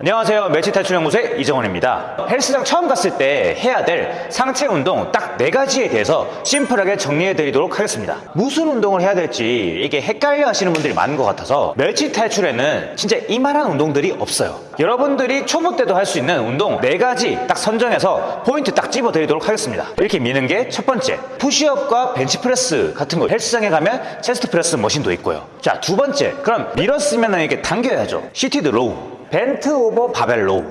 안녕하세요. 멸치탈출연구소의 이정원입니다. 헬스장 처음 갔을 때 해야 될 상체 운동 딱 네 가지에 대해서 심플하게 정리해 드리도록 하겠습니다. 무슨 운동을 해야 될지 이게 헷갈려 하시는 분들이 많은 것 같아서 멸치탈출에는 진짜 이만한 운동들이 없어요. 여러분들이 초보 때도 할 수 있는 운동 네 가지 딱 선정해서 포인트 딱 집어 드리도록 하겠습니다. 이렇게 미는 게 첫 번째 푸시업과 벤치프레스 같은 거. 헬스장에 가면 chest press machine도 있고요. 자 두 번째 그럼 밀었으면 이렇게 당겨야죠. seated row bent over barbell row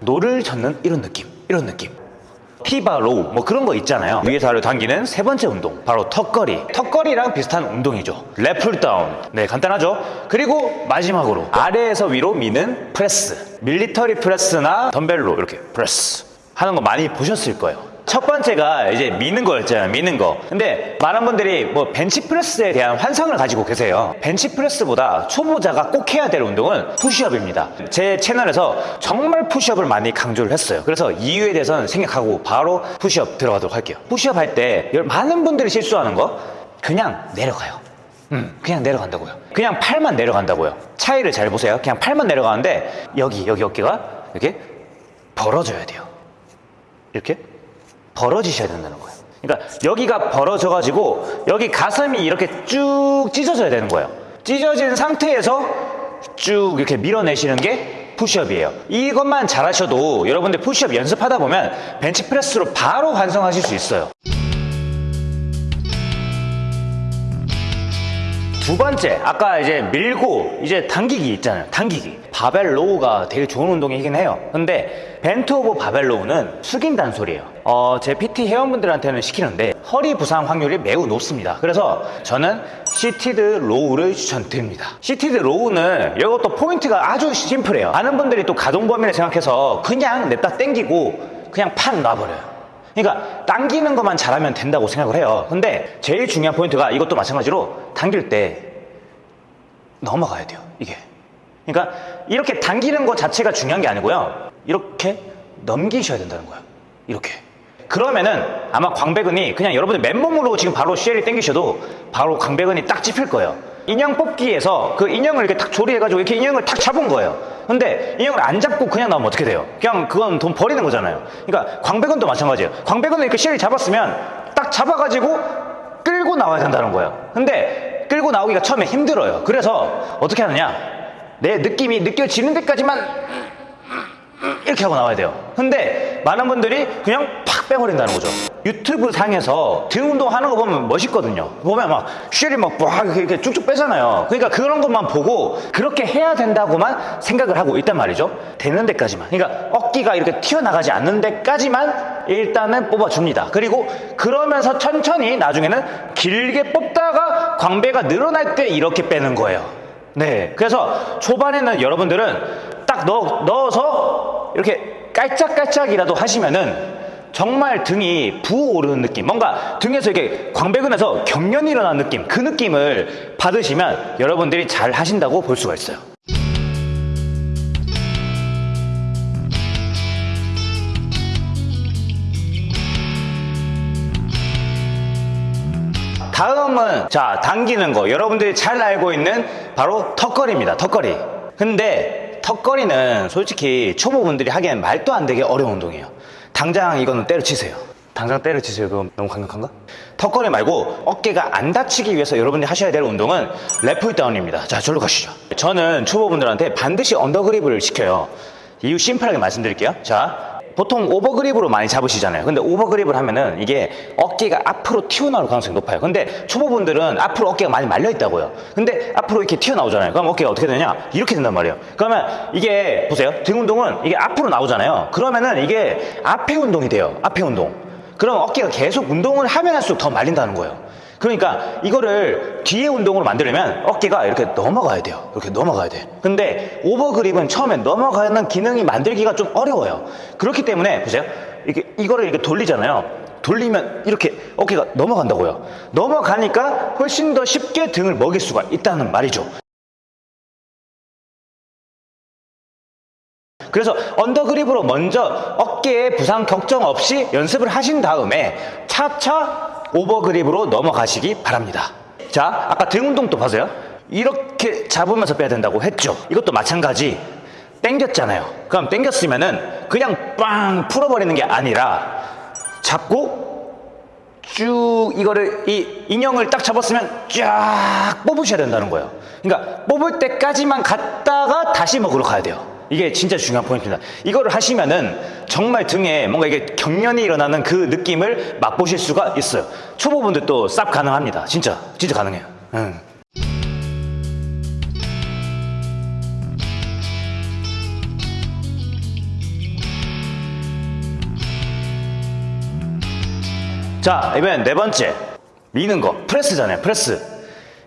노를 젓는 이런 느낌 이런 느낌. T-bar row 뭐 그런 거 있잖아요. 위에서 아래로 당기는 세 번째 운동. 바로 턱걸이. 턱걸이랑 비슷한 운동이죠. lat pull down 네 간단하죠? 그리고 마지막으로 아래에서 위로 미는 press. military press나 덤벨로 이렇게 프레스. 하는 거 많이 보셨을 거예요 첫 번째가 이제 미는 거였잖아요 미는 거. 근데 많은 분들이 뭐 벤치프레스에 대한 환상을 가지고 계세요. 벤치프레스보다 초보자가 꼭 해야 될 운동은 푸시업입니다. 제 채널에서 정말 푸시업을 많이 강조를 했어요. 그래서 이유에 대해서는 생각하고 바로 푸시업 들어가도록 할게요. 푸시업 할 때 많은 분들이 실수하는 거 그냥 내려가요. 음, 그냥 내려간다고요. 그냥 팔만 내려간다고요. 차이를 잘 보세요. 그냥 팔만 내려가는데 여기 여기 어깨가 이렇게 벌어져야 돼요. 이렇게 벌어지셔야 된다는 거예요. 그러니까 여기가 벌어져 가지고 여기 가슴이 이렇게 쭉 찢어져야 되는 거예요. 찢어진 상태에서 쭉 이렇게 밀어내시는 게 푸시업이에요. 이것만 잘하셔도 여러분들 푸시업 연습하다 보면 벤치프레스로 바로 완성하실 수 있어요. 두 번째, 아까 이제 밀고 이제 당기기 있잖아요. 당기기. barbell row가 되게 좋은 운동이긴 해요. 근데 bent over barbell row는 숙인다는 소리예요. 어, 제 PT 회원분들한테는 시키는데 허리 부상 확률이 매우 높습니다. 그래서 저는 seated row를 추천드립니다. seated row는 이것도 포인트가 아주 심플해요. 많은 분들이 또 가동 범위를 생각해서 그냥 냅다 땡기고 그냥 팍 놔버려요. 그러니까 당기는 것만 잘하면 된다고 생각을 해요. 근데 제일 중요한 포인트가 이것도 마찬가지로 당길 때 넘어가야 돼요. 이게. 그러니까 이렇게 당기는 것 자체가 중요한 게 아니고요. 이렇게 넘기셔야 된다는 거예요. 이렇게. 그러면은 아마 광배근이 그냥 여러분들 맨몸으로 지금 바로 쉘이 당기셔도 바로 광배근이 딱 찝힐 거예요. 인형 뽑기에서 그 인형을 이렇게 탁 조리해가지고 이렇게 인형을 탁 잡은 거예요. 근데 인형을 안 잡고 그냥 나오면 어떻게 돼요? 그냥 그건 돈 버리는 거잖아요. 그러니까 광배근도 마찬가지예요. 광배근은 이렇게 쉘이 잡았으면 딱 잡아가지고 끌고 나와야 된다는 거예요. 근데 끌고 나오기가 처음에 힘들어요. 그래서 어떻게 하느냐? 내 느낌이 느껴지는 데까지만 이렇게 하고 나와야 돼요. 근데 많은 분들이 그냥 팍 빼버린다는 거죠. 유튜브 상에서 등 운동하는 거 보면 멋있거든요. 보면 막 쉘이 막 이렇게 쭉쭉 빼잖아요. 그러니까 그런 것만 보고 그렇게 해야 된다고만 생각을 하고 있단 말이죠. 되는 데까지만. 그러니까 어깨가 이렇게 튀어나가지 않는 데까지만 일단은 뽑아줍니다. 그리고 그러면서 천천히 나중에는 길게 뽑다가 광배가 늘어날 때 이렇게 빼는 거예요. 네. 그래서 초반에는 여러분들은 딱 넣어, 넣어서 이렇게 깔짝깔짝이라도 하시면은 정말 등이 부어오르는 느낌. 뭔가 등에서 이렇게 광배근에서 경련이 일어난 느낌. 그 느낌을 받으시면 여러분들이 잘 하신다고 볼 수가 있어요. 다음은 자 당기는 거. 여러분들이 잘 알고 있는 바로 턱걸이입니다 턱걸이. 근데 턱걸이는 솔직히 초보분들이 하기엔 말도 안 되게 어려운 운동이에요 당장 이거는 때려치세요. 당장 때려치세요. 그거 너무 강력한가? 턱걸이 말고 어깨가 안 다치기 위해서 여러분들이 하셔야 될 운동은 lat pull down입니다. 자 절로 가시죠. 저는 초보분들한테 반드시 under grip을 시켜요. 이유 심플하게 말씀드릴게요. 자 보통 over grip으로 많이 잡으시잖아요. 근데 over grip을 하면은 이게 어깨가 앞으로 튀어나올 가능성이 높아요. 근데 초보분들은 앞으로 어깨가 많이 말려 있다고요. 근데 앞으로 이렇게 튀어나오잖아요. 그럼 어깨가 어떻게 되냐? 이렇게 된단 말이에요. 그러면 이게 보세요. 등 운동은 이게 앞으로 나오잖아요. 그러면은 이게 앞에 운동이 돼요. 앞에 운동. 그럼 어깨가 계속 운동을 하면 할수록 더 말린다는 거예요 그러니까 이거를 뒤에 운동으로 만들려면 어깨가 이렇게 넘어가야 돼요. 이렇게 넘어가야 돼. 근데 오버그립은 처음에 넘어가는 기능이 만들기가 좀 어려워요. 그렇기 때문에 보세요. 이렇게 이거를 이렇게 돌리잖아요. 돌리면 이렇게 어깨가 넘어간다고요. 넘어가니까 훨씬 더 쉽게 등을 먹일 수가 있다는 말이죠. 그래서 under grip으로 먼저 어깨에 부상 걱정 없이 연습을 하신 다음에 차차 over grip으로 넘어가시기 바랍니다. 자, 아까 등 운동도 보세요. 이렇게 잡으면서 빼야 된다고 했죠. 이것도 마찬가지. 당겼잖아요. 그럼 당겼으면 은 그냥 빵 풀어버리는 게 아니라 잡고 쭉 이거를 이 인형을 딱 잡았으면 쫙 뽑으셔야 된다는 거예요. 그러니까 뽑을 때까지만 갔다가 다시 먹으러 가야 돼요. 이게 진짜 중요한 포인트입니다. 이거를 하시면은 정말 등에 뭔가 이게 경련이 일어나는 그 느낌을 맛보실 수가 있어요. 초보분들도 쌉 가능합니다. 진짜 진짜 가능해요. 응. 자, 이번엔 네 번째. 미는 거. 프레스잖아요, 프레스.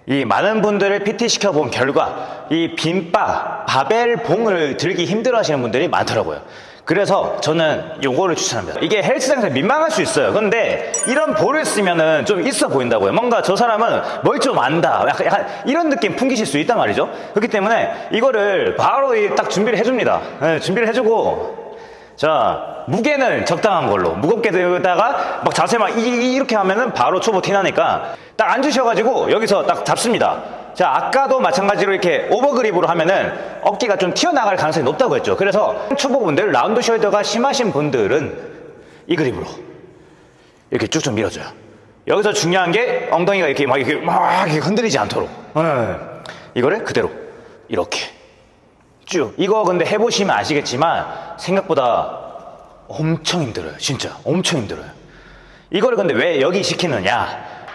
이 많은 분들을 PT 시켜 본 결과, 이 빈바, 바벨 봉을 들기 힘들어 하시는 분들이 많더라고요. 그래서 저는 요거를 추천합니다. 이게 헬스장에서 민망할 수 있어요. 근데 이런 볼을 쓰면은 좀 있어 보인다고요. 뭔가 저 사람은 뭘 좀 안다. 약간, 약간 이런 느낌 풍기실 수 있단 말이죠. 그렇기 때문에 이거를 바로 이딱 준비를 해줍니다. 네, 준비를 해주고, 자, 무게는 적당한 걸로. 무겁게 들다가 막 자세 막 이, 렇게 하면은 바로 초보 티나니까 딱 앉으셔가지고 여기서 딱 잡습니다. 자, 아까도 마찬가지로 이렇게 overgrip으로 하면은 어깨가 좀 튀어나갈 가능성이 높다고 했죠. 그래서 초보분들, round shoulder가 심하신 분들은 이 그립으로 이렇게 쭉쭉 밀어줘요. 여기서 중요한 게 엉덩이가 이렇게 막 이렇게 막 이렇게 흔들리지 않도록. 예. 이거를 그대로 이렇게. 쭉. 이거 근데 해보시면 아시겠지만 생각보다 엄청 힘들어요. 진짜 엄청 힘들어요. 이거를 근데 왜 여기 시키느냐?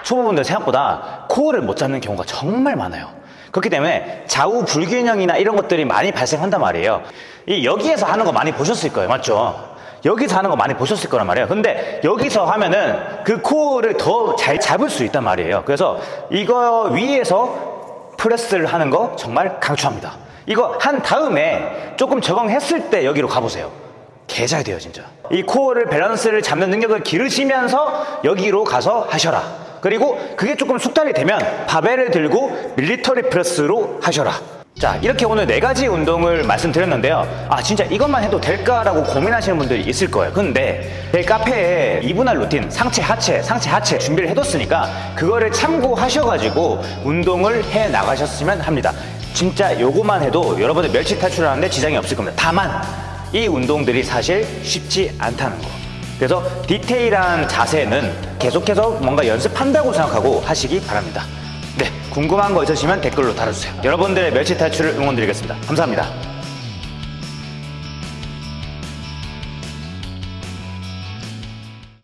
초보분들 생각보다 코어를 못 잡는 경우가 정말 많아요. 그렇기 때문에 좌우 불균형이나 이런 것들이 많이 발생한단 말이에요. 이 여기에서 하는 거 많이 보셨을 거예요. 맞죠? 여기서 하는 거 많이 보셨을 거란 말이에요. 근데 여기서 하면은 그 코어를 더 잘 잡을 수 있단 말이에요. 그래서 이거 위에서 프레스를 하는 거 정말 강추합니다. 이거 한 다음에 조금 적응했을 때 여기로 가보세요. 개잘 돼요, 진짜. 이 코어를 밸런스를 잡는 능력을 기르시면서 여기로 가서 하셔라. 그리고 그게 조금 숙달이 되면 바벨을 들고 military press로 하셔라. 자, 이렇게 오늘 네 가지 운동을 말씀드렸는데요. 아, 진짜 이것만 해도 될까라고 고민하시는 분들이 있을 거예요. 근데 제 카페에 이분할 루틴, 상체, 하체, 상체, 하체 준비를 해뒀으니까 그거를 참고하셔가지고 운동을 해 나가셨으면 합니다. 진짜 요거만 해도 여러분들 멸치 탈출하는데 지장이 없을 겁니다. 다만 이 운동들이 사실 쉽지 않다는 거. 그래서 디테일한 자세는 계속해서 뭔가 연습한다고 생각하고 하시기 바랍니다. 네, 궁금한 거 있으시면 댓글로 달아주세요. 여러분들의 멸치 탈출을 응원드리겠습니다. 감사합니다.